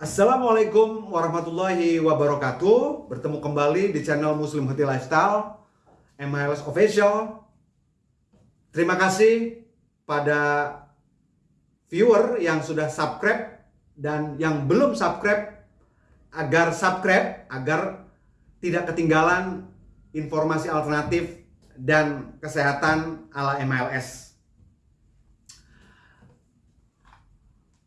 Assalamualaikum warahmatullahi wabarakatuh. Bertemu kembali di channel Muslim Healthy Lifestyle MLS Official. Terima kasih pada viewer yang sudah subscribe Dan yang belum subscribe Agar subscribe Agar tidak ketinggalan informasi alternatif dan kesehatan ala MLS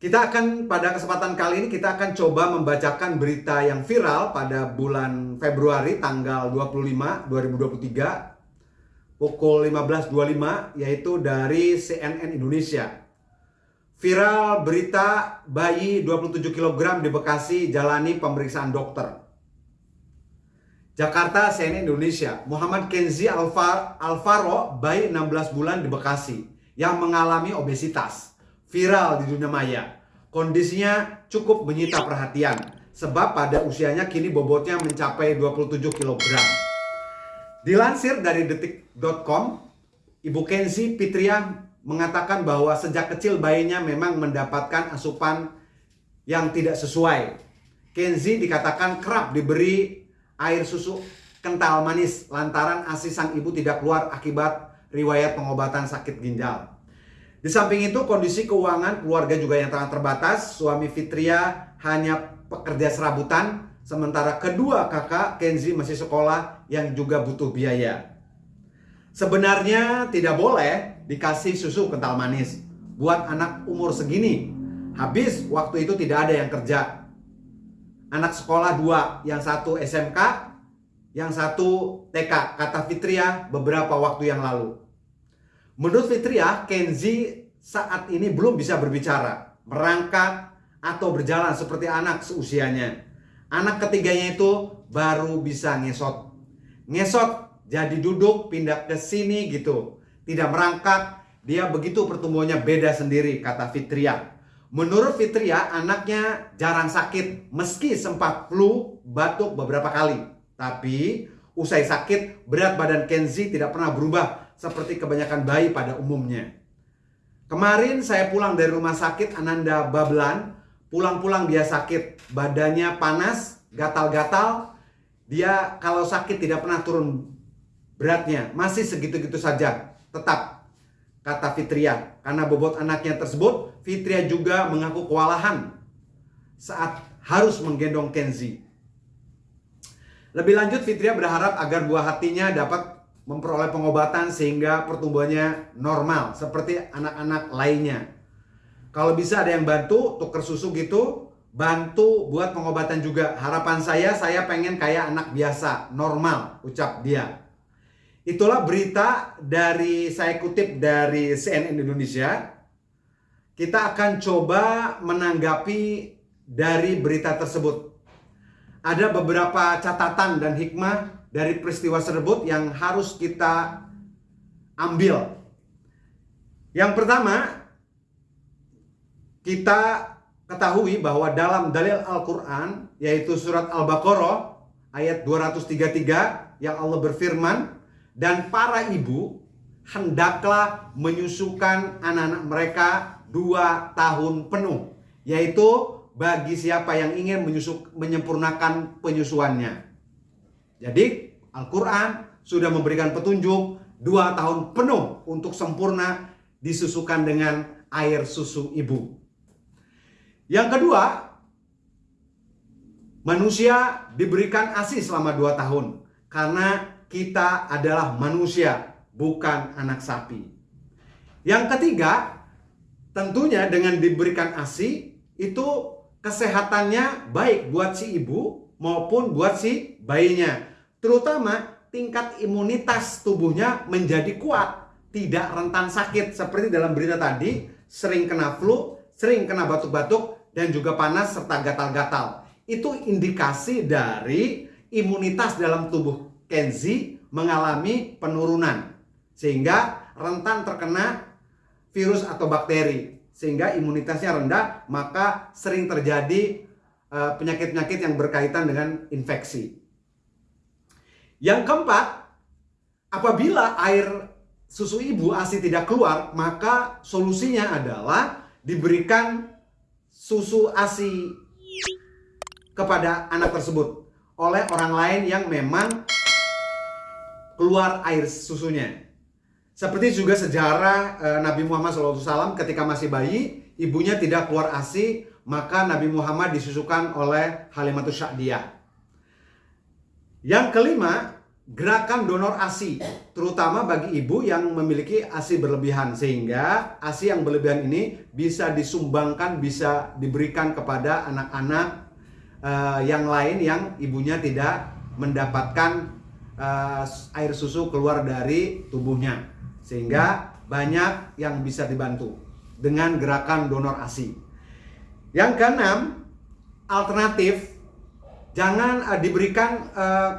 Kita akan pada kesempatan kali ini kita akan coba membacakan berita yang viral pada bulan Februari tanggal 25 2023 pukul 15.25 yaitu dari CNN Indonesia. Viral berita bayi 27 kg di Bekasi jalani pemeriksaan dokter. Jakarta CNN Indonesia, Muhammad Kenzi Alvar, Alvaro bayi 16 bulan di Bekasi yang mengalami obesitas viral di dunia maya. Kondisinya cukup menyita perhatian sebab pada usianya kini bobotnya mencapai 27 kg. Dilansir dari detik.com, Ibu Kenzi Pitria mengatakan bahwa sejak kecil bayinya memang mendapatkan asupan yang tidak sesuai. Kenzi dikatakan kerap diberi air susu kental manis lantaran ASI sang ibu tidak keluar akibat riwayat pengobatan sakit ginjal. Di samping itu kondisi keuangan keluarga juga yang sangat terbatas. Suami Fitria hanya pekerja serabutan, sementara kedua kakak Kenzi masih sekolah yang juga butuh biaya. Sebenarnya tidak boleh dikasih susu kental manis buat anak umur segini. Habis waktu itu tidak ada yang kerja. Anak sekolah dua, yang satu SMK, yang satu TK, kata Fitria beberapa waktu yang lalu. Menurut Fitria, Kenzi saat ini belum bisa berbicara, merangkak, atau berjalan seperti anak seusianya. Anak ketiganya itu baru bisa ngesot. Ngesot jadi duduk, pindah ke sini gitu. Tidak merangkak, dia begitu pertumbuhannya beda sendiri, kata Fitria. Menurut Fitria, anaknya jarang sakit meski sempat flu, batuk beberapa kali. Tapi usai sakit, berat badan Kenzi tidak pernah berubah seperti kebanyakan bayi pada umumnya. Kemarin saya pulang dari rumah sakit Ananda Bablan, pulang-pulang dia sakit, badannya panas, gatal-gatal. Dia kalau sakit tidak pernah turun beratnya, masih segitu-gitu saja. Tetap kata Fitria, karena bobot anaknya tersebut, Fitria juga mengaku kewalahan saat harus menggendong Kenzi. Lebih lanjut Fitria berharap agar buah hatinya dapat memperoleh pengobatan sehingga pertumbuhannya normal seperti anak-anak lainnya. Kalau bisa ada yang bantu tuker susu gitu, bantu buat pengobatan juga. Harapan saya saya pengen kayak anak biasa, normal, ucap dia. Itulah berita dari saya kutip dari CNN Indonesia. Kita akan coba menanggapi dari berita tersebut. Ada beberapa catatan dan hikmah dari peristiwa tersebut yang harus kita ambil. Yang pertama, kita ketahui bahwa dalam dalil Al-Quran, yaitu surat Al-Baqarah, ayat 233, yang Allah berfirman, dan para ibu hendaklah menyusukan anak-anak mereka dua tahun penuh, yaitu bagi siapa yang ingin menyusuk, menyempurnakan penyusuannya. Jadi Al-Quran sudah memberikan petunjuk dua tahun penuh untuk sempurna disusukan dengan air susu ibu. Yang kedua, manusia diberikan ASI selama dua tahun karena kita adalah manusia, bukan anak sapi. Yang ketiga, tentunya dengan diberikan ASI itu kesehatannya baik buat si ibu maupun buat si bayinya terutama tingkat imunitas tubuhnya menjadi kuat, tidak rentan sakit seperti dalam berita tadi, sering kena flu, sering kena batuk-batuk dan juga panas serta gatal-gatal. Itu indikasi dari imunitas dalam tubuh Kenzi mengalami penurunan sehingga rentan terkena virus atau bakteri sehingga imunitasnya rendah maka sering terjadi eh, penyakit-penyakit yang berkaitan dengan infeksi. Yang keempat, apabila air susu ibu ASI tidak keluar, maka solusinya adalah diberikan susu ASI kepada anak tersebut oleh orang lain yang memang keluar air susunya. Seperti juga sejarah e, Nabi Muhammad SAW ketika masih bayi, ibunya tidak keluar ASI, maka Nabi Muhammad disusukan oleh Halimatus Sya'diyah. Yang kelima, gerakan donor ASI, terutama bagi ibu yang memiliki ASI berlebihan sehingga ASI yang berlebihan ini bisa disumbangkan, bisa diberikan kepada anak-anak uh, yang lain yang ibunya tidak mendapatkan uh, air susu keluar dari tubuhnya. Sehingga banyak yang bisa dibantu dengan gerakan donor ASI. Yang keenam, alternatif jangan uh, diberikan uh,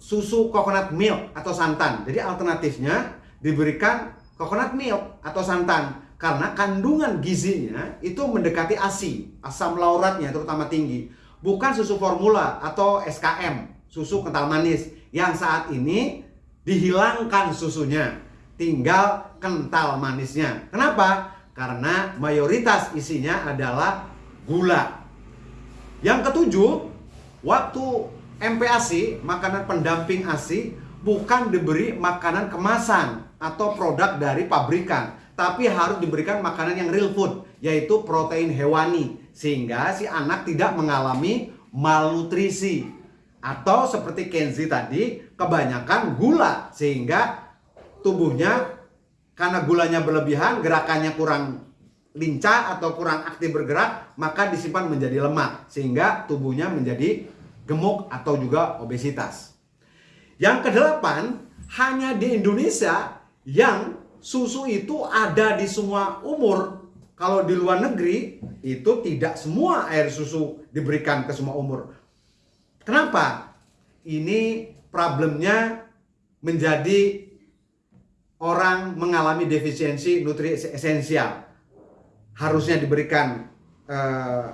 susu coconut milk atau santan. Jadi alternatifnya diberikan coconut milk atau santan karena kandungan gizinya itu mendekati ASI, asam lauratnya terutama tinggi. Bukan susu formula atau SKM, susu kental manis yang saat ini dihilangkan susunya, tinggal kental manisnya. Kenapa? Karena mayoritas isinya adalah gula. Yang ketujuh, waktu MPASI, makanan pendamping ASI, bukan diberi makanan kemasan atau produk dari pabrikan, tapi harus diberikan makanan yang real food, yaitu protein hewani, sehingga si anak tidak mengalami malnutrisi. Atau seperti Kenzi tadi, kebanyakan gula, sehingga tubuhnya karena gulanya berlebihan, gerakannya kurang lincah atau kurang aktif bergerak, maka disimpan menjadi lemak, sehingga tubuhnya menjadi gemuk atau juga obesitas. Yang kedelapan, hanya di Indonesia yang susu itu ada di semua umur. Kalau di luar negeri, itu tidak semua air susu diberikan ke semua umur. Kenapa? Ini problemnya menjadi orang mengalami defisiensi nutrisi esensial. Harusnya diberikan uh,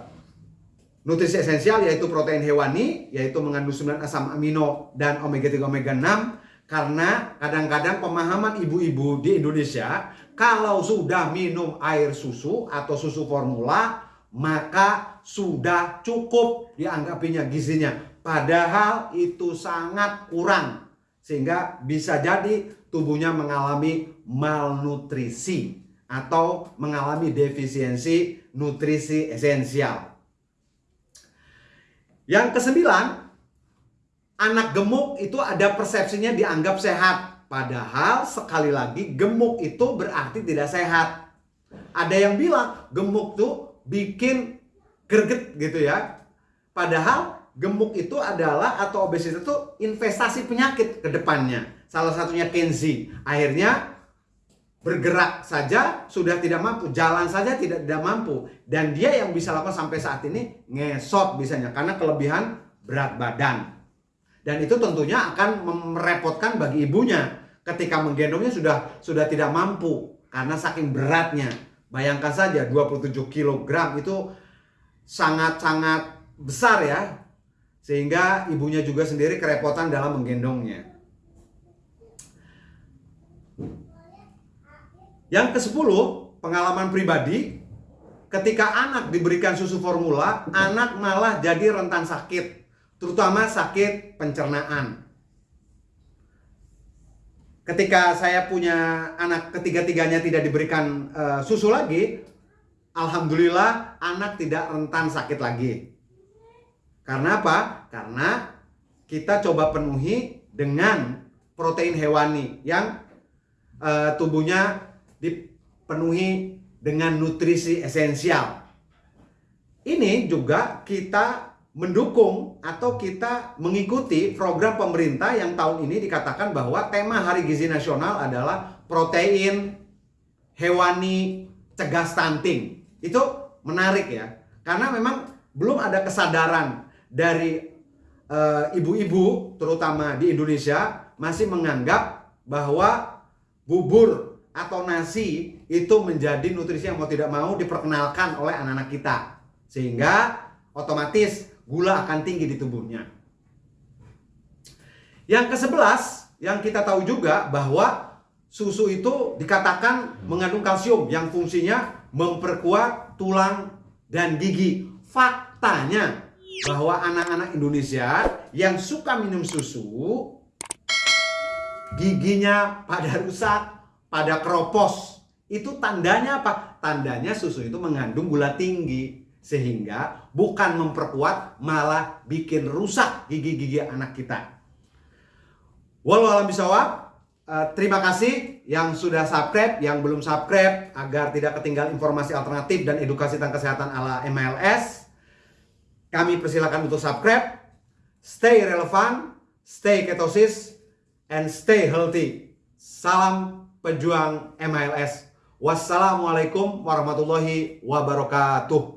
Nutrisi esensial yaitu protein hewani, yaitu mengandung 9 asam amino dan omega 3 omega 6 karena kadang-kadang pemahaman ibu-ibu di Indonesia kalau sudah minum air susu atau susu formula maka sudah cukup dianggapinya gizinya. Padahal itu sangat kurang sehingga bisa jadi tubuhnya mengalami malnutrisi atau mengalami defisiensi nutrisi esensial. Yang kesembilan, anak gemuk itu ada persepsinya dianggap sehat. Padahal sekali lagi gemuk itu berarti tidak sehat. Ada yang bilang gemuk tuh bikin greget gitu ya. Padahal gemuk itu adalah atau obesitas itu investasi penyakit ke depannya. Salah satunya Kenzi. Akhirnya bergerak saja sudah tidak mampu, jalan saja tidak tidak mampu dan dia yang bisa lakukan sampai saat ini ngesot bisanya karena kelebihan berat badan. Dan itu tentunya akan merepotkan bagi ibunya ketika menggendongnya sudah sudah tidak mampu karena saking beratnya. Bayangkan saja 27 kg itu sangat-sangat besar ya. Sehingga ibunya juga sendiri kerepotan dalam menggendongnya. Yang ke-10, pengalaman pribadi, ketika anak diberikan susu formula, anak malah jadi rentan sakit, terutama sakit pencernaan. Ketika saya punya anak ketiga-tiganya tidak diberikan uh, susu lagi, alhamdulillah anak tidak rentan sakit lagi. Karena apa? Karena kita coba penuhi dengan protein hewani yang uh, tubuhnya dipenuhi dengan nutrisi esensial. Ini juga kita mendukung atau kita mengikuti program pemerintah yang tahun ini dikatakan bahwa tema Hari Gizi Nasional adalah protein hewani cegah stunting. Itu menarik ya. Karena memang belum ada kesadaran dari eh, ibu-ibu uh, terutama di Indonesia masih menganggap bahwa bubur atau nasi itu menjadi nutrisi yang mau tidak mau diperkenalkan oleh anak-anak kita. Sehingga otomatis gula akan tinggi di tubuhnya. Yang ke-11, yang kita tahu juga bahwa susu itu dikatakan mengandung kalsium yang fungsinya memperkuat tulang dan gigi. Faktanya, bahwa anak-anak Indonesia yang suka minum susu giginya pada rusak, pada keropos. Itu tandanya apa? Tandanya susu itu mengandung gula tinggi sehingga bukan memperkuat malah bikin rusak gigi-gigi anak kita. Walau alam bisawab, uh, terima kasih yang sudah subscribe, yang belum subscribe agar tidak ketinggalan informasi alternatif dan edukasi tentang kesehatan ala MLS. Kami persilakan untuk subscribe. Stay relevan, stay ketosis, and stay healthy. Salam pejuang MLS. Wassalamualaikum warahmatullahi wabarakatuh.